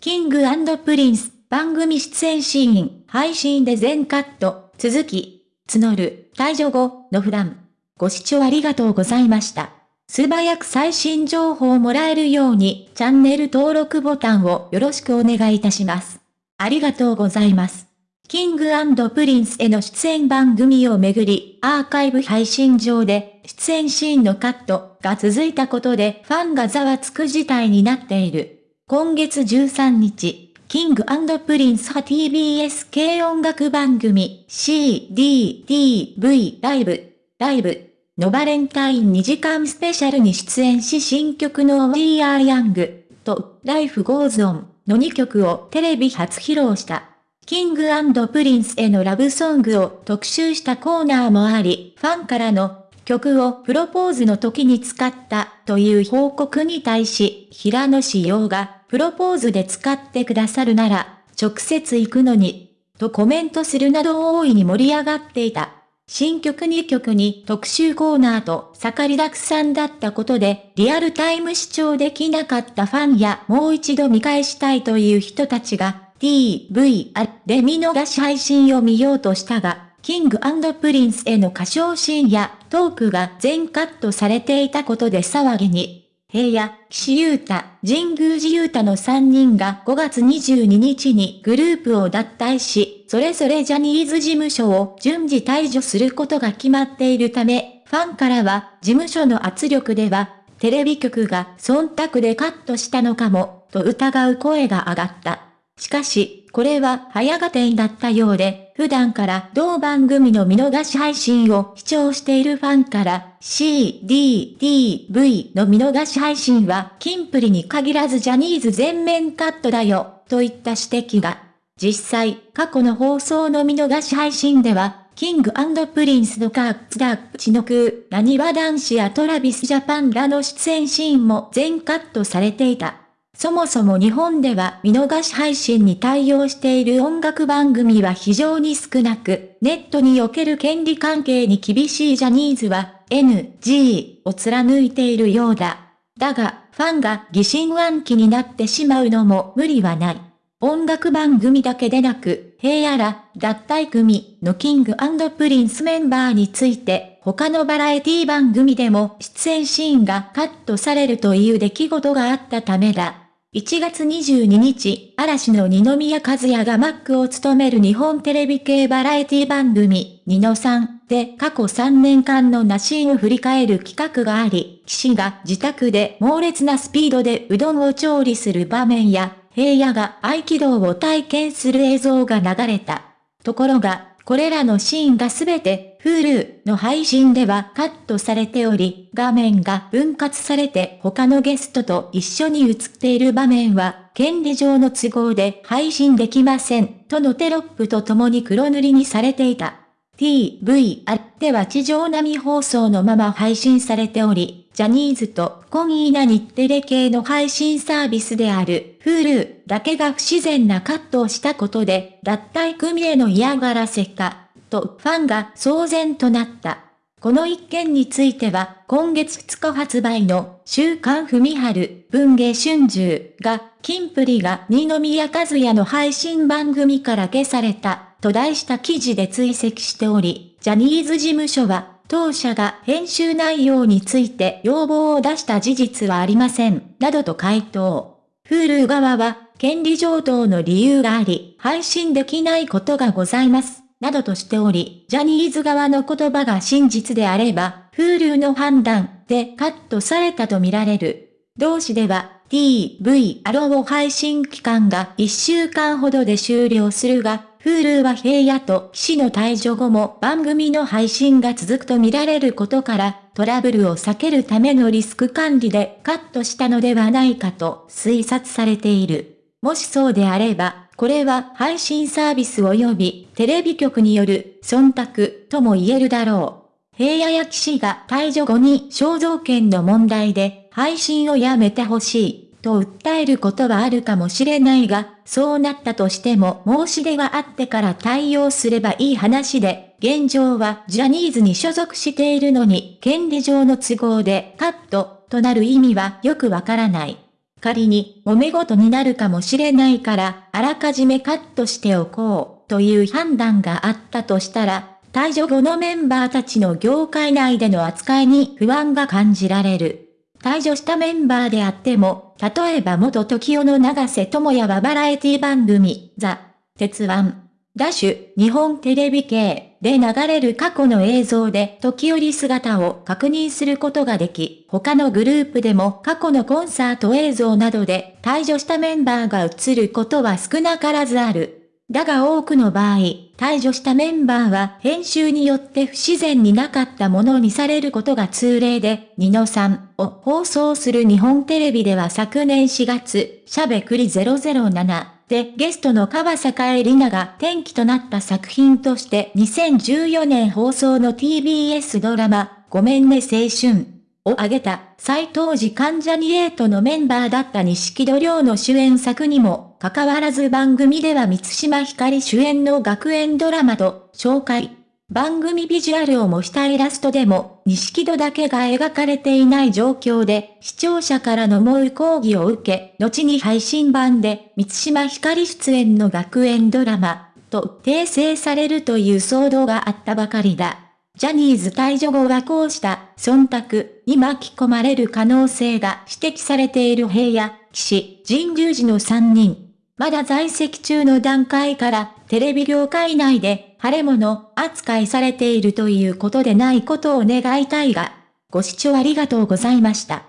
King & Prince 番組出演シーン、配信で全カット、続き、募る、退所後の普段。ご視聴ありがとうございました。素早く最新情報をもらえるように、チャンネル登録ボタンをよろしくお願いいたします。ありがとうございます。 King & Prince への出演番組をめぐり、アーカイブ配信上で、出演シーンのカットが続いたことでファンがざわつく事態になっている。今月13日、 King & Prince は TBS 系音楽番組 CDTV ライブ、ライブのバレンタイン2時間スペシャルに出演し新曲の We Are Young と Life Goes On の2曲をテレビ初披露した。 King & Prince へのラブソングを特集したコーナーもあり、ファンからの曲をプロポーズの時に使ったという報告に対し、平野紫耀がプロポーズで使ってくださるなら、直接行くのに、とコメントするなど大いに盛り上がっていた。新曲2曲に特集コーナーと盛りだくさんだったことで、リアルタイム視聴できなかったファンやもう一度見返したいという人たちが、 TVer で見逃し配信を見ようとしたが、 King & Prince への歌唱シーンやトークが全カットされていたことで騒ぎに。平野、岸優太、神宮寺勇太の3人が5月22日にグループを脱退し、それぞれジャニーズ事務所を順次退所することが決まっているため、ファンからは事務所の圧力では、テレビ局が忖度でカットしたのかも、と疑う声が上がった。しかし、これは早合点だったようで、普段から同番組の見逃し配信を視聴しているファンから、C, D, D, V の見逃し配信は、キンプリに限らずジャニーズ全面カットだよ、といった指摘が。実際、過去の放送の見逃し配信では、 King & Prince のカーツダッチの空、なにわ男子や Travis Japan らの出演シーンも全カットされていた。そもそも日本では見逃し配信に対応している音楽番組は非常に少なく、ネットにおける権利関係に厳しいジャニーズは NG を貫いているようだ。だが、ファンが疑心暗鬼になってしまうのも無理はない。音楽番組だけでなく、平野ら、脱退組の King & Prince メンバーについて、他のバラエティ番組でも出演シーンがカットされるという出来事があったためだ。1月22日、嵐の二宮和也がマックを務める日本テレビ系バラエティ番組、ニノさんで過去3年間の名シーンを振り返る企画があり、岸が自宅で猛烈なスピードでうどんを調理する場面や、平野が合気道を体験する映像が流れた。ところが、これらのシーンがすべて Hulu の配信ではカットされており、画面が分割されて他のゲストと一緒に映っている場面は、権利上の都合で配信できません、とのテロップと共に黒塗りにされていた。TVR では地上並み放送のまま配信されており、ジャニーズとコギーナ日テレ系の配信サービスである Hulu だけが不自然なカットをしたことで脱退組への嫌がらせか、とファンが騒然となった。この一件については、今月2日発売の週刊文春文芸春秋が、キンプリが二宮和也の配信番組から消された、と題した記事で追跡しており、ジャニーズ事務所は当社が編集内容について要望を出した事実はありません、などと回答。Hulu 側は、権利上等の理由があり、配信できないことがございます、などとしており、ジャニーズ側の言葉が真実であれば、Hulu の判断でカットされたとみられる。同誌では、TV アロー配信期間が1週間ほどで終了するが、Hulu は平野と騎士の退場後も番組の配信が続くと見られることから、トラブルを避けるためのリスク管理でカットしたのではないかと推察されている。もしそうであれば、これは配信サービス及びテレビ局による忖度とも言えるだろう。平野や騎士が退場後に肖像権の問題で配信をやめてほしい。と訴えることはあるかもしれないが、そうなったとしても申し出があってから対応すればいい話で、現状はジャニーズに所属しているのに、権利上の都合でカットとなる意味はよくわからない。仮に揉め事になるかもしれないから、あらかじめカットしておこう、という判断があったとしたら、退場後のメンバーたちの業界内での扱いに不安が感じられる。退場したメンバーであっても、例えば元 TOKIO の長瀬智也はバラエティ番組、ザ・鉄腕、ダッシュ、日本テレビ系で流れる過去の映像で時折姿を確認することができ、他のグループでも過去のコンサート映像などで退場したメンバーが映ることは少なからずある。だが多くの場合、退場したメンバーは編集によって不自然になかったものにされることが通例で、ニノさんを放送する日本テレビでは昨年4月、しゃべくり007でゲストの川坂絵里奈が転機となった作品として2014年放送の TBS ドラマ、ごめんね青春。を挙げた、再当時関ジャニエイトのメンバーだった錦戸亮の主演作にも、かかわらず番組では三島ひかり主演の学園ドラマと紹介。番組ビジュアルを模したイラストでも、錦戸だけが描かれていない状況で、視聴者からの猛威抗議を受け、後に配信版で、三島ひかり出演の学園ドラマ、と訂正されるという騒動があったばかりだ。ジャニーズ退場後はこうした忖度に巻き込まれる可能性が指摘されている平野、岸、神宮寺の3人。まだ在籍中の段階からテレビ業界内で腫れ物扱いされているということでないことを願いたいが、ご視聴ありがとうございました。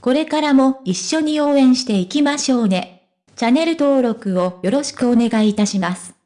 これからも一緒に応援していきましょうね。チャンネル登録をよろしくお願いいたします。